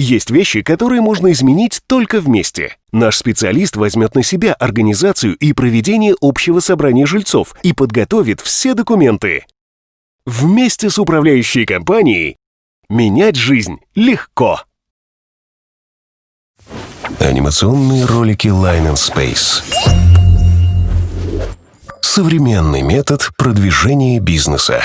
Есть вещи, которые можно изменить только вместе. Наш специалист возьмет на себя организацию и проведение общего собрания жильцов и подготовит все документы. Вместе с управляющей компанией менять жизнь легко. Анимационные ролики Line and Space. Современный метод продвижения бизнеса.